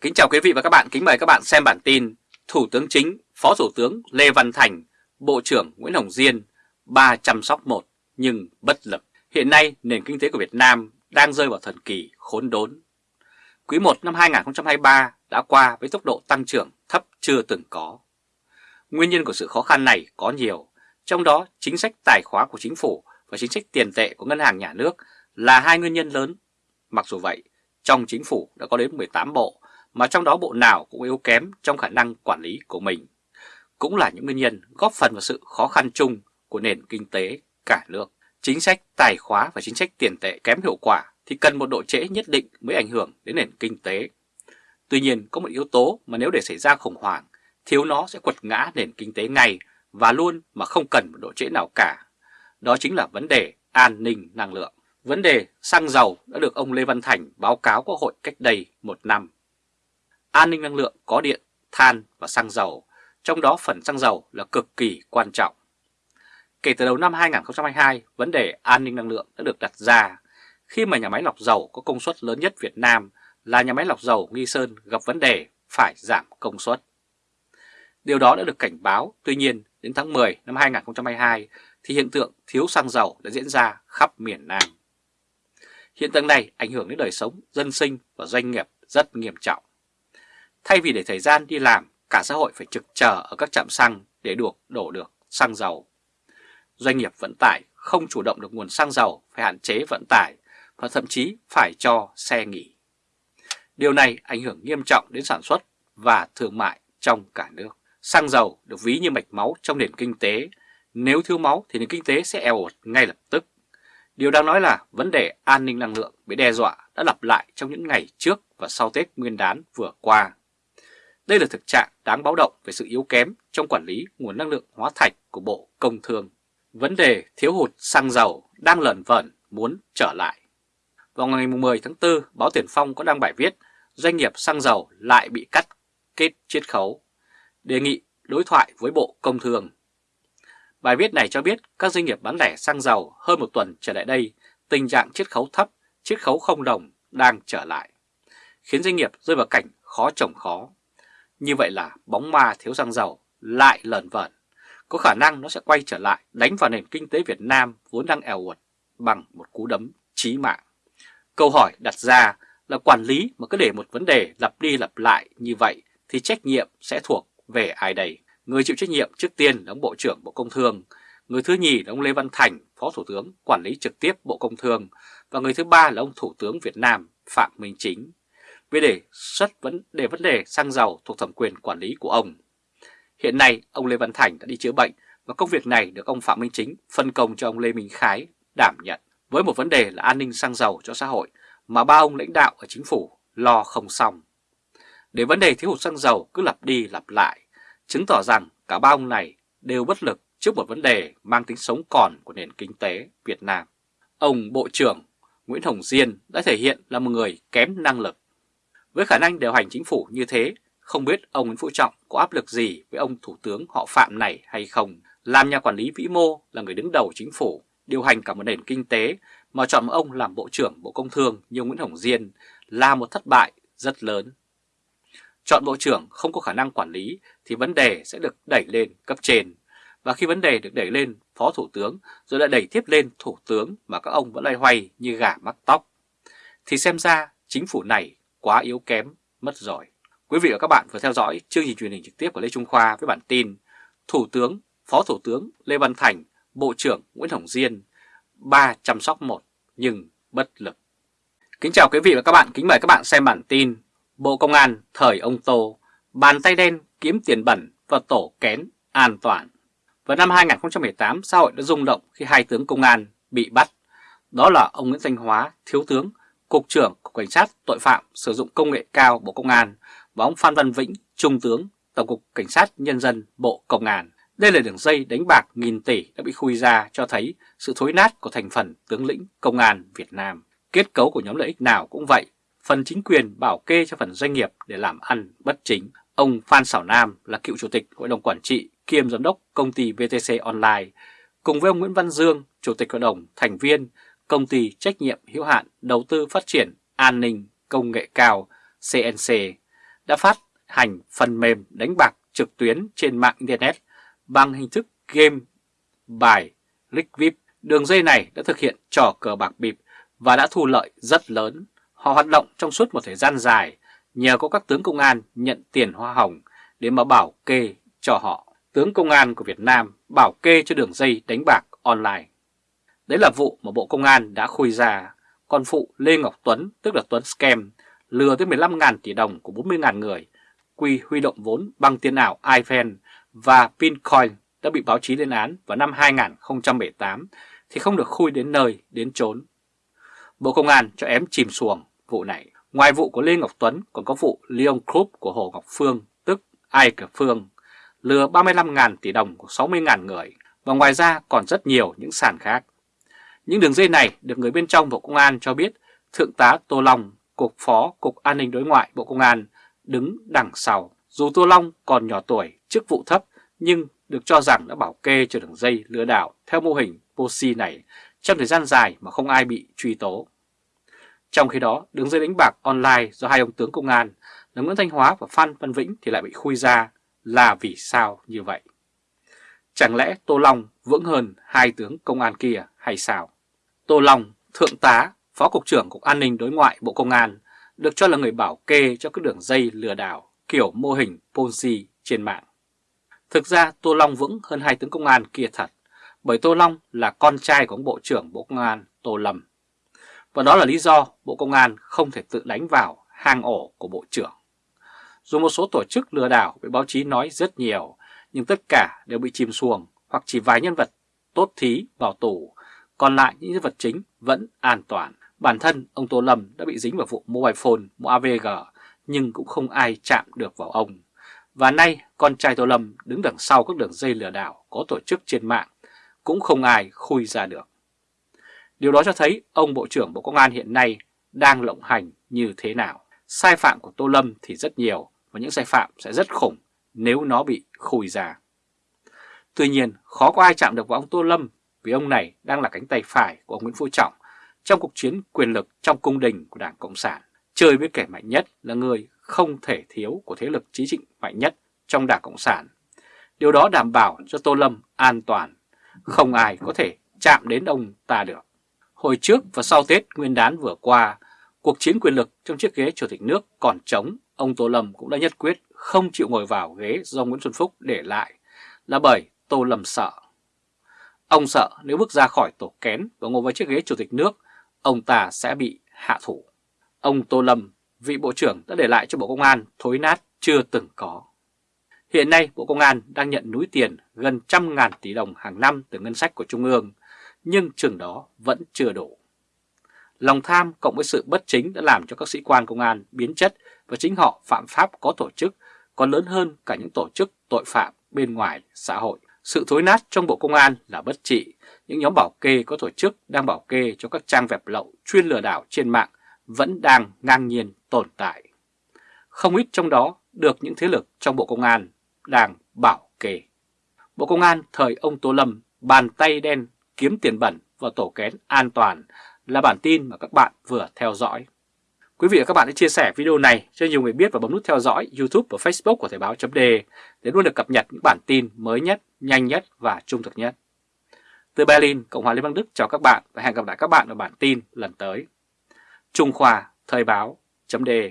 Kính chào quý vị và các bạn, kính mời các bạn xem bản tin Thủ tướng Chính, Phó Thủ tướng Lê Văn Thành, Bộ trưởng Nguyễn Hồng Diên, ba chăm sóc một nhưng bất lực. Hiện nay nền kinh tế của Việt Nam đang rơi vào thần kỳ khốn đốn. Quý 1 năm 2023 đã qua với tốc độ tăng trưởng thấp chưa từng có. Nguyên nhân của sự khó khăn này có nhiều, trong đó chính sách tài khóa của chính phủ và chính sách tiền tệ của ngân hàng nhà nước là hai nguyên nhân lớn. Mặc dù vậy, trong chính phủ đã có đến 18 bộ, mà trong đó bộ nào cũng yếu kém trong khả năng quản lý của mình. Cũng là những nguyên nhân góp phần vào sự khó khăn chung của nền kinh tế cả nước. Chính sách tài khóa và chính sách tiền tệ kém hiệu quả thì cần một độ trễ nhất định mới ảnh hưởng đến nền kinh tế. Tuy nhiên có một yếu tố mà nếu để xảy ra khủng hoảng, thiếu nó sẽ quật ngã nền kinh tế ngay và luôn mà không cần một độ trễ nào cả. Đó chính là vấn đề an ninh năng lượng. Vấn đề xăng dầu đã được ông Lê Văn Thành báo cáo Quốc hội cách đây một năm. An ninh năng lượng có điện, than và xăng dầu, trong đó phần xăng dầu là cực kỳ quan trọng. Kể từ đầu năm 2022, vấn đề an ninh năng lượng đã được đặt ra khi mà nhà máy lọc dầu có công suất lớn nhất Việt Nam là nhà máy lọc dầu Nghi Sơn gặp vấn đề phải giảm công suất. Điều đó đã được cảnh báo, tuy nhiên đến tháng 10 năm 2022 thì hiện tượng thiếu xăng dầu đã diễn ra khắp miền Nam. Hiện tượng này ảnh hưởng đến đời sống, dân sinh và doanh nghiệp rất nghiêm trọng. Thay vì để thời gian đi làm, cả xã hội phải trực chờ ở các trạm xăng để được đổ được xăng dầu. Doanh nghiệp vận tải không chủ động được nguồn xăng dầu phải hạn chế vận tải và thậm chí phải cho xe nghỉ. Điều này ảnh hưởng nghiêm trọng đến sản xuất và thương mại trong cả nước. Xăng dầu được ví như mạch máu trong nền kinh tế. Nếu thiếu máu thì nền kinh tế sẽ eo ột ngay lập tức. Điều đang nói là vấn đề an ninh năng lượng bị đe dọa đã lặp lại trong những ngày trước và sau Tết Nguyên đán vừa qua. Đây là thực trạng đáng báo động về sự yếu kém trong quản lý nguồn năng lượng hóa thạch của Bộ Công Thương. Vấn đề thiếu hụt xăng dầu đang lẩn vẩn muốn trở lại. Vào ngày 10 tháng 4, báo Tiền Phong có đăng bài viết doanh nghiệp xăng dầu lại bị cắt kết chiết khấu, đề nghị đối thoại với Bộ Công Thương. Bài viết này cho biết các doanh nghiệp bán lẻ xăng dầu hơn một tuần trở lại đây, tình trạng chiết khấu thấp, chiết khấu không đồng đang trở lại, khiến doanh nghiệp rơi vào cảnh khó trồng khó. Như vậy là bóng ma thiếu xăng dầu lại lờn vẩn, có khả năng nó sẽ quay trở lại đánh vào nền kinh tế Việt Nam vốn đang eo uột bằng một cú đấm chí mạng. Câu hỏi đặt ra là quản lý mà cứ để một vấn đề lặp đi lặp lại như vậy thì trách nhiệm sẽ thuộc về ai đây? Người chịu trách nhiệm trước tiên là ông Bộ trưởng Bộ Công Thương, người thứ nhì là ông Lê Văn Thành, Phó Thủ tướng quản lý trực tiếp Bộ Công Thương và người thứ ba là ông Thủ tướng Việt Nam Phạm Minh Chính. Về đề xuất vấn đề vấn đề xăng dầu thuộc thẩm quyền quản lý của ông. Hiện nay, ông Lê Văn Thành đã đi chữa bệnh và công việc này được ông Phạm Minh Chính phân công cho ông Lê Minh Khái đảm nhận với một vấn đề là an ninh xăng dầu cho xã hội mà ba ông lãnh đạo ở chính phủ lo không xong. Để vấn đề thiếu hụt xăng dầu cứ lặp đi lặp lại, chứng tỏ rằng cả ba ông này đều bất lực trước một vấn đề mang tính sống còn của nền kinh tế Việt Nam. Ông Bộ trưởng Nguyễn Hồng Diên đã thể hiện là một người kém năng lực. Với khả năng điều hành chính phủ như thế, không biết ông Nguyễn Phú Trọng có áp lực gì với ông Thủ tướng họ Phạm này hay không. Làm nhà quản lý vĩ mô là người đứng đầu chính phủ, điều hành cả một nền kinh tế mà chọn ông làm Bộ trưởng Bộ Công Thương như Nguyễn Hồng Diên là một thất bại rất lớn. Chọn Bộ trưởng không có khả năng quản lý thì vấn đề sẽ được đẩy lên cấp trên. Và khi vấn đề được đẩy lên Phó Thủ tướng rồi lại đẩy tiếp lên Thủ tướng mà các ông vẫn loay hoay như gà mắc tóc. Thì xem ra chính phủ này quá yếu kém, mất rồi. Quý vị và các bạn vừa theo dõi chương trình truyền hình trực tiếp của Lê Trung Khoa với bản tin Thủ tướng, Phó Thủ tướng Lê Văn Thành, Bộ trưởng Nguyễn Hồng Diên, ba chăm sóc một nhưng bất lực. Kính chào quý vị và các bạn, kính mời các bạn xem bản tin Bộ Công an thời ông Tô, bàn tay đen kiếm tiền bẩn và tổ kén an toàn. Vào năm 2018, xã hội đã rung động khi hai tướng công an bị bắt. Đó là ông Nguyễn Thanh Hóa, Thiếu tướng, Cục trưởng Cục Cảnh sát Tội phạm sử dụng công nghệ cao Bộ Công an và ông Phan Văn Vĩnh, Trung tướng, Tổng cục Cảnh sát Nhân dân Bộ Công an. Đây là đường dây đánh bạc nghìn tỷ đã bị khui ra cho thấy sự thối nát của thành phần tướng lĩnh Công an Việt Nam. Kết cấu của nhóm lợi ích nào cũng vậy, phần chính quyền bảo kê cho phần doanh nghiệp để làm ăn bất chính. Ông Phan Sảo Nam là cựu chủ tịch Hội đồng Quản trị kiêm giám đốc công ty VTC Online, cùng với ông Nguyễn Văn Dương, chủ tịch hội đồng thành viên công ty trách nhiệm hữu hạn đầu tư phát triển an ninh công nghệ cao CNC đã phát hành phần mềm đánh bạc trực tuyến trên mạng Internet bằng hình thức game bài Rigvip. Đường dây này đã thực hiện trò cờ bạc bịp và đã thu lợi rất lớn. Họ hoạt động trong suốt một thời gian dài nhờ có các tướng công an nhận tiền hoa hồng để mà bảo kê cho họ. Tướng công an của Việt Nam bảo kê cho đường dây đánh bạc online. Đấy là vụ mà Bộ Công an đã khui ra. con phụ Lê Ngọc Tuấn, tức là Tuấn Scam, lừa tới 15.000 tỷ đồng của 40.000 người, quy huy động vốn bằng tiền ảo iPhone và Pincoin đã bị báo chí lên án vào năm 2018 thì không được khui đến nơi, đến chốn. Bộ Công an cho ém chìm xuồng vụ này. Ngoài vụ của Lê Ngọc Tuấn còn có vụ Leon Group của Hồ Ngọc Phương, tức Ai Cờ Phương, lừa 35.000 tỷ đồng của 60.000 người và ngoài ra còn rất nhiều những sàn khác. Những đường dây này được người bên trong Bộ Công an cho biết Thượng tá Tô Long, Cục Phó Cục An ninh Đối ngoại Bộ Công an đứng đằng sau. Dù Tô Long còn nhỏ tuổi, chức vụ thấp nhưng được cho rằng đã bảo kê cho đường dây lừa đảo theo mô hình Posi này trong thời gian dài mà không ai bị truy tố. Trong khi đó, đường dây đánh bạc online do hai ông tướng công an là Nguyễn Thanh Hóa và Phan Văn Vĩnh thì lại bị khui ra là vì sao như vậy? Chẳng lẽ Tô Long vững hơn hai tướng công an kia hay sao? Tô Long, Thượng tá, Phó Cục trưởng Cục An ninh Đối ngoại Bộ Công an được cho là người bảo kê cho các đường dây lừa đảo kiểu mô hình Ponzi trên mạng. Thực ra Tô Long vững hơn hai tướng công an kia thật, bởi Tô Long là con trai của ông Bộ trưởng Bộ Công an Tô Lâm. Và đó là lý do Bộ Công an không thể tự đánh vào hang ổ của Bộ trưởng. Dù một số tổ chức lừa đảo bị báo chí nói rất nhiều, nhưng tất cả đều bị chìm xuồng hoặc chỉ vài nhân vật tốt thí vào tù, còn lại những nhân vật chính vẫn an toàn. Bản thân ông Tô Lâm đã bị dính vào vụ mobile phone, mua AVG, nhưng cũng không ai chạm được vào ông. Và nay con trai Tô Lâm đứng đằng sau các đường dây lừa đảo có tổ chức trên mạng, cũng không ai khui ra được. Điều đó cho thấy ông Bộ trưởng Bộ Công an hiện nay đang lộng hành như thế nào. Sai phạm của Tô Lâm thì rất nhiều và những sai phạm sẽ rất khủng nếu nó bị khui ra. Tuy nhiên, khó có ai chạm được vào ông Tô Lâm vì ông này đang là cánh tay phải của ông Nguyễn Phú Trọng trong cuộc chiến quyền lực trong cung đình của Đảng Cộng sản. Chơi với kẻ mạnh nhất là người không thể thiếu của thế lực chính trị mạnh nhất trong Đảng Cộng sản. Điều đó đảm bảo cho Tô Lâm an toàn, không ai có thể chạm đến ông ta được. Hồi trước và sau Tết Nguyên đán vừa qua, cuộc chiến quyền lực trong chiếc ghế Chủ tịch nước còn trống, ông Tô Lâm cũng đã nhất quyết không chịu ngồi vào ghế do Nguyễn Xuân Phúc để lại, là bởi Tô Lâm sợ. Ông sợ nếu bước ra khỏi tổ kén và ngồi vào chiếc ghế Chủ tịch nước, ông ta sẽ bị hạ thủ. Ông Tô Lâm, vị Bộ trưởng đã để lại cho Bộ Công an thối nát chưa từng có. Hiện nay Bộ Công an đang nhận núi tiền gần trăm ngàn tỷ đồng hàng năm từ ngân sách của Trung ương, nhưng chừng đó vẫn chưa đủ. Lòng tham cộng với sự bất chính đã làm cho các sĩ quan công an biến chất và chính họ phạm pháp có tổ chức còn lớn hơn cả những tổ chức tội phạm bên ngoài xã hội. Sự thối nát trong Bộ Công an là bất trị, những nhóm bảo kê có tổ chức đang bảo kê cho các trang web lậu chuyên lừa đảo trên mạng vẫn đang ngang nhiên tồn tại. Không ít trong đó được những thế lực trong Bộ Công an đang bảo kê. Bộ Công an thời ông Tô Lâm bàn tay đen kiếm tiền bẩn và tổ kén an toàn là bản tin mà các bạn vừa theo dõi. Quý vị và các bạn hãy chia sẻ video này cho nhiều người biết và bấm nút theo dõi YouTube và Facebook của Thời báo .de để luôn được cập nhật những bản tin mới nhất, nhanh nhất và trung thực nhất. Từ Berlin, Cộng hòa Liên bang Đức chào các bạn và hẹn gặp lại các bạn ở bản tin lần tới. Trung Khoa Thời báo .de